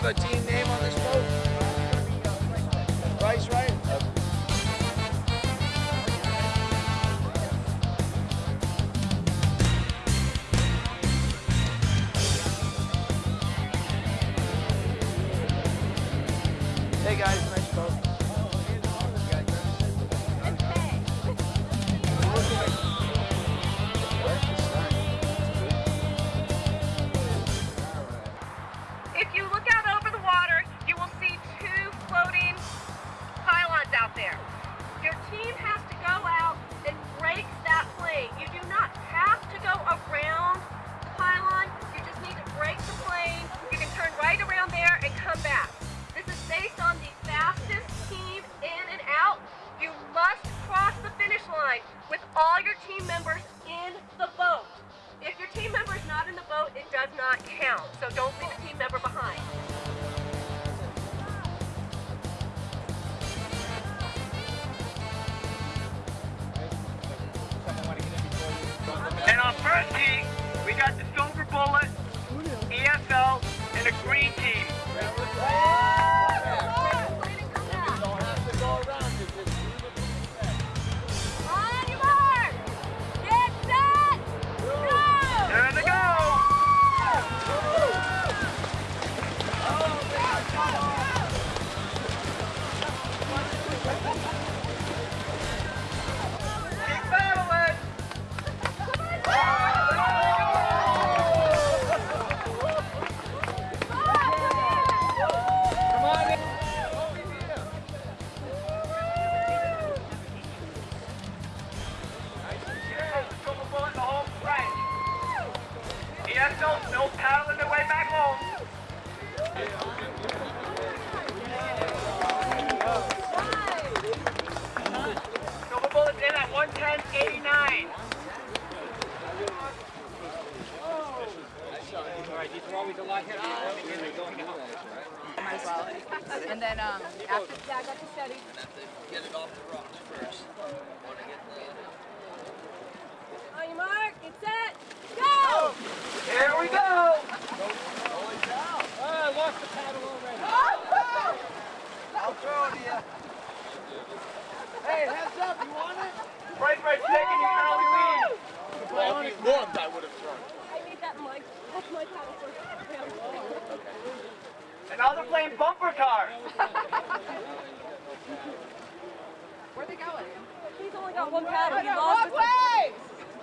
have a team So don't leave a at 110.89. Might as well. And then um, after Yeah, I got you steady. Get it off the rocks first. On your mark, get set, go! Here we go! I'll throw it to you. Hey, heads up, you want it? Right, right, taking the early lead. Well, if you looked, I would have thrown it. I need that mic. That's my paddle first. And playing bumper cars. where are they going? He's only got one paddle. He lost walk his, ways!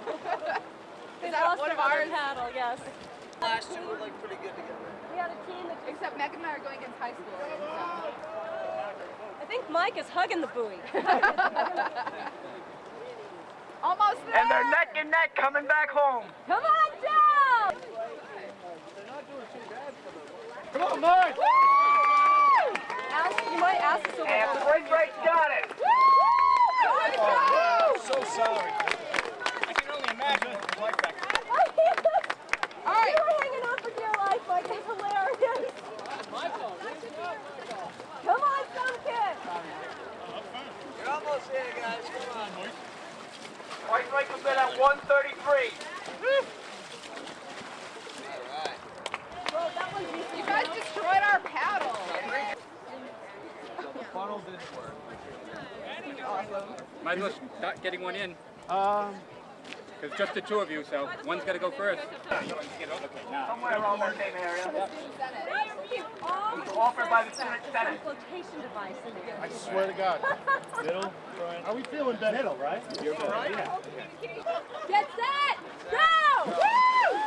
he Is that lost one of other ours? paddle, yes. Last two were like pretty good together. We had a team that Except Meg and I are going against high school. so- I think Mike is hugging the buoy. Almost there! And they're neck and neck coming back home. Come on Joe! They're not doing too down! Come on, Mike! Ask, you might ask the silver And bullet. Right Right's got it. So sorry. I can only imagine like back there. All right. You were hanging on for dear life, Mike. It's hilarious. Come on, some kid. You're almost there, guys. Come on. Right Right comes in at 133. Well, that one's easy. You guys destroyed our paddle. The funnel didn't work. Might as well start getting one in. Um, Because just the two of you, so one's got to go first. Somewhere around that same area. All Offered by the Student Senate. flotation device. I swear to God. Middle, front. Are we feeling better? Middle, right? You're better. Yeah. Get set, go! Woo!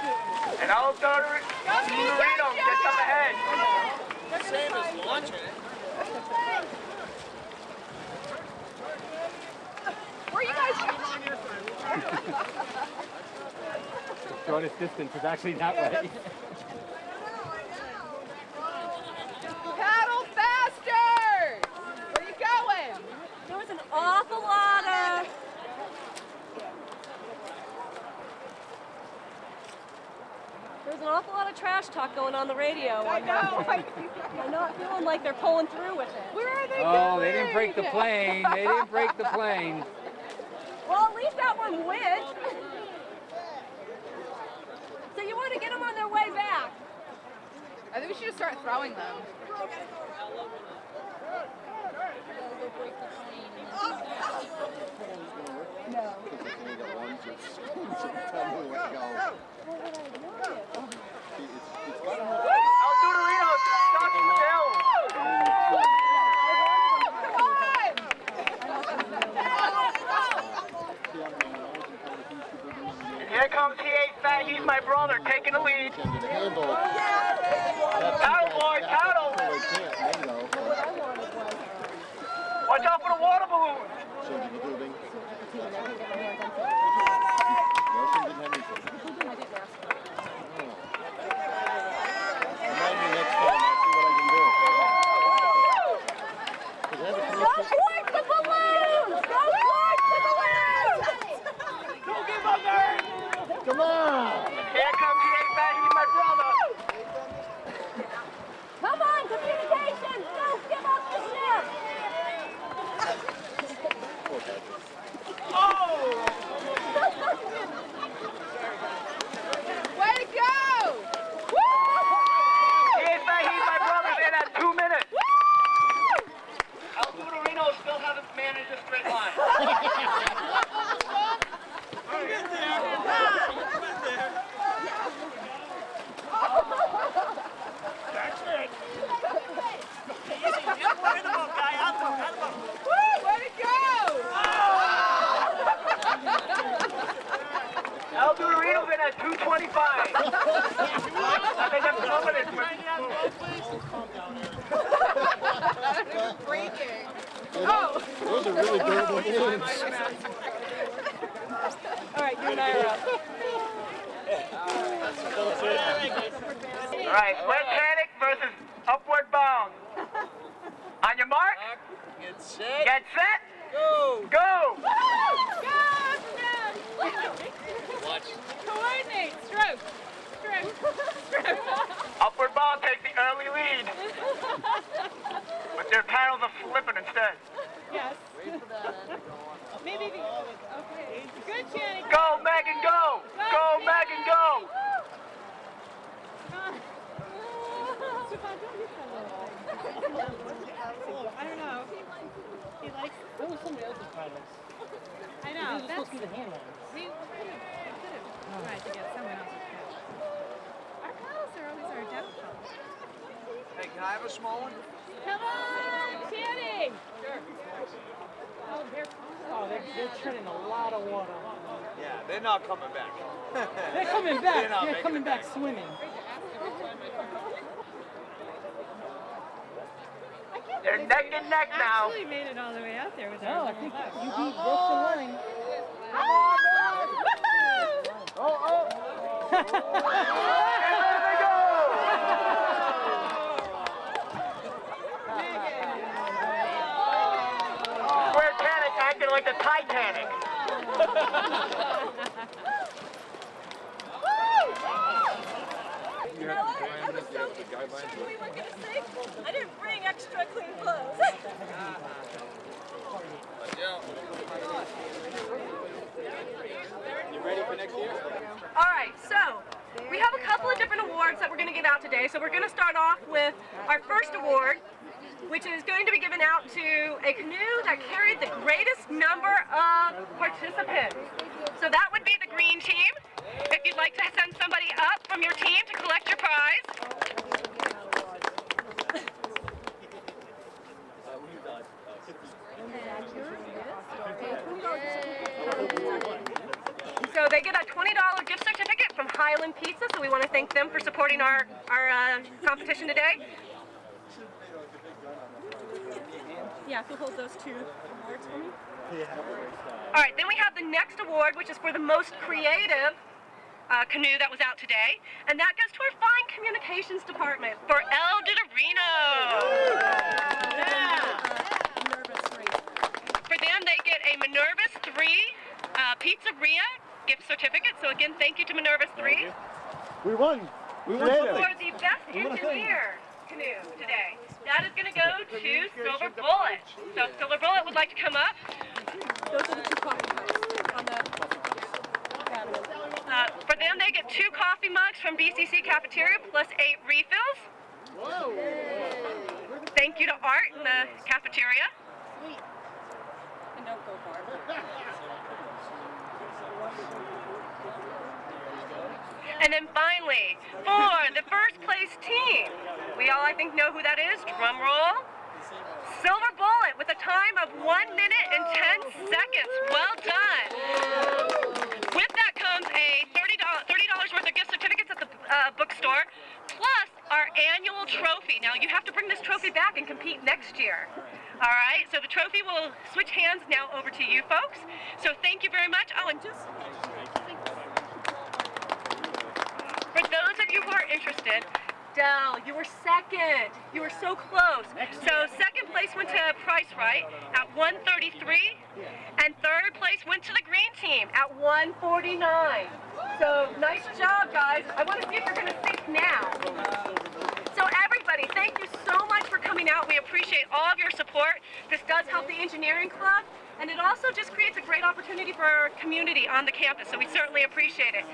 And I'll go to Marino gets up ahead. Same as launching it. Where are you guys Shortest distance is actually that way. Paddle faster! Where are you going? There was an awful lot of. There's an awful lot of trash talk going on the radio. I know. I, I'm not feeling like they're pulling through with it. where are they Oh, going? Oh, they didn't break the plane. They didn't break the plane. Well, at least that one went. so you want to get them on their way back. I think we should just start throwing them. El Dorito, he's my brother, taking the lead. Tattle, boy, tattle. Watch out for the water balloon. Come on! Here comes T8 Fat, he's my brother. Come on, communication! Don't give up the ship! Way to go! T8 Fat, he's my brother, in at two minutes. El Dorito still hasn't managed a straight line. Way to go! El Dorito's in at 225. I think I'm confident. Breaking. Those are really durable balloons. All right, you and I are up. All right, wet Panic versus Upward Bound. On your mark, Get set. get set, Go. go! Watch. Coordinate. Stroke. Stroke. Stroke. Upward Bound takes the early lead. But their paddles are flipping instead. Yes. Maybe the. Okay. Good, Channing. Go, Megan, go! Go, Megan, go! I don't know. He likes. That was somebody else's paddles. I know. These are That's, supposed to be the hand ones. we could have tried to get someone else's paddle. Our paddles are always our downfall. Hey, can I have a small one? Come on, Channing. Oh, they're, oh, they're, they're treading a lot of water. Yeah, they're not coming back. They're coming back. They're not They're coming back back. swimming. They're neck and neck now. Actually made it all the way out there with No, I think boat. you beat Brooks and Lang. And there they go! Square Panic acting like the Titanic. I didn't bring extra clean clothes. You ready for next year? All right, so we have a couple of different awards that we're going to give out today. So we're going to start off with our first award, which is going to be given out to a canoe that carried the greatest number of participants. So that would be the green team. If you'd like to send somebody up from your team to collect your prize. So they get a $20 gift certificate from Highland Pizza, so we want to thank them for supporting our, our uh, competition today. Yeah, who hold those two awards for me? All right, then we have the next award, which is for the most creative uh, canoe that was out today, and that goes to our fine communications department for El Didorino. For them, they get a Minervas 3 uh, Pizzeria gift certificate. So again, thank you to Minervas 3 We won. We won for the best engineer canoe today. That is going to go to Silver Bullet. So if Silver Bullet would like to come up. Those are the two coffee cups on the. Uh, for them, they get two coffee mugs from BCC Cafeteria plus eight refills. Whoa. Thank you to Art in the cafeteria. And don't go far. And then finally, for the first place team, we all I think know who that is. Drum roll. Silver Bullet with a time of 1 minute and 10 seconds. Well done. With that comes a $30, $30 worth of gift certificates at the uh, bookstore, plus our annual trophy. Now, you have to bring this trophy back and compete next year. All right, so the trophy will switch hands now over to you folks. So thank you very much. Oh, and just for those of you who are interested, Dell, you were second. You were so close. So second place went to Price Right at 133, and third place went to the green team at 149. So nice job, guys. I want to see if you're going to think now. So everybody, thank you so much for coming out. We appreciate all of your support. This does help the engineering club, and it also just creates a great opportunity for our community on the campus. So we certainly appreciate it.